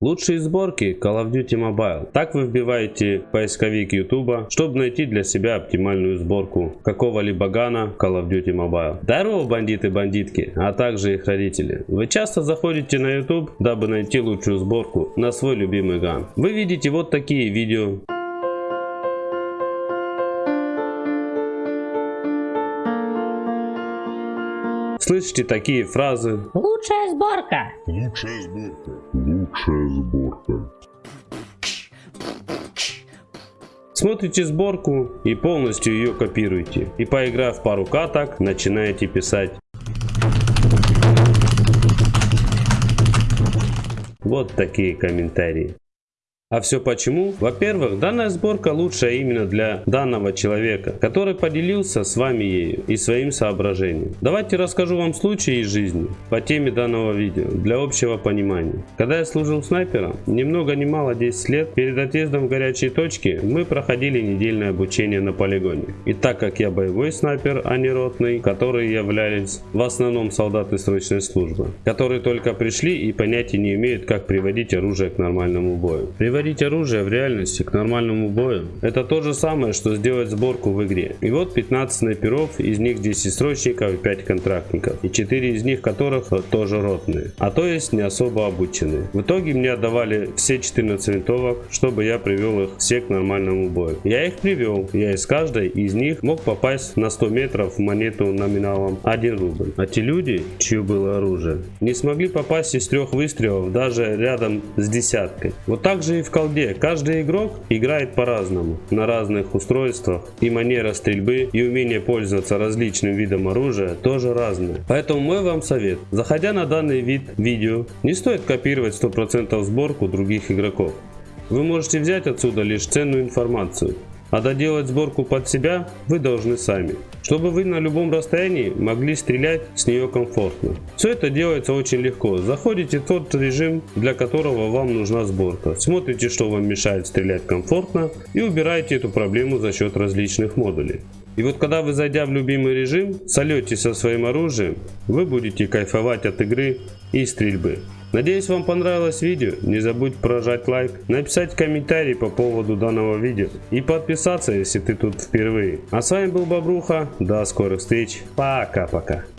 Лучшие сборки Call of Duty Mobile. Так вы вбиваете поисковик YouTube, чтобы найти для себя оптимальную сборку какого-либо гана Call of Duty Mobile. Здорово, бандиты-бандитки, а также их родители. Вы часто заходите на YouTube, дабы найти лучшую сборку на свой любимый ган. Вы видите вот такие видео. Слышите такие фразы. Лучшая сборка. Лучшая сборка. Лучшая сборка. Смотрите сборку и полностью ее копируйте. И поиграв пару каток, начинаете писать. Вот такие комментарии. А все почему? Во-первых, данная сборка лучшая именно для данного человека, который поделился с вами ею и своим соображением. Давайте расскажу вам случай из жизни по теме данного видео для общего понимания. Когда я служил снайпером, ни много ни мало 10 лет, перед отъездом в горячие точки мы проходили недельное обучение на полигоне. И так как я боевой снайпер, а не ротный, которые являлись в основном солдаты срочной службы, которые только пришли и понятия не имеют, как приводить оружие к нормальному бою. Приводить оружие в реальности к нормальному бою это то же самое, что сделать сборку в игре. И вот 15 снайперов, из них 10 срочников и 5 контрактников. И 4 из них которых тоже ротные. А то есть не особо обученные. В итоге мне отдавали все 14 винтовок, чтобы я привел их все к нормальному бою. Я их привел. Я из каждой из них мог попасть на 100 метров в монету номиналом 1 рубль. А те люди, чье было оружие, не смогли попасть из трех выстрелов даже рядом с десяткой. Вот так же и в колде. Каждый игрок играет по-разному, на разных устройствах, и манера стрельбы и умение пользоваться различным видом оружия тоже разные. Поэтому мой вам совет, заходя на данный вид видео, не стоит копировать 100% сборку других игроков. Вы можете взять отсюда лишь ценную информацию, а доделать сборку под себя вы должны сами, чтобы вы на любом расстоянии могли стрелять с нее комфортно. Все это делается очень легко. Заходите в тот режим, для которого вам нужна сборка. Смотрите, что вам мешает стрелять комфортно и убираете эту проблему за счет различных модулей. И вот когда вы зайдя в любимый режим, солете со своим оружием, вы будете кайфовать от игры и стрельбы. Надеюсь вам понравилось видео, не забудь прожать лайк, написать комментарий по поводу данного видео и подписаться, если ты тут впервые. А с вами был Бобруха, до скорых встреч, пока-пока.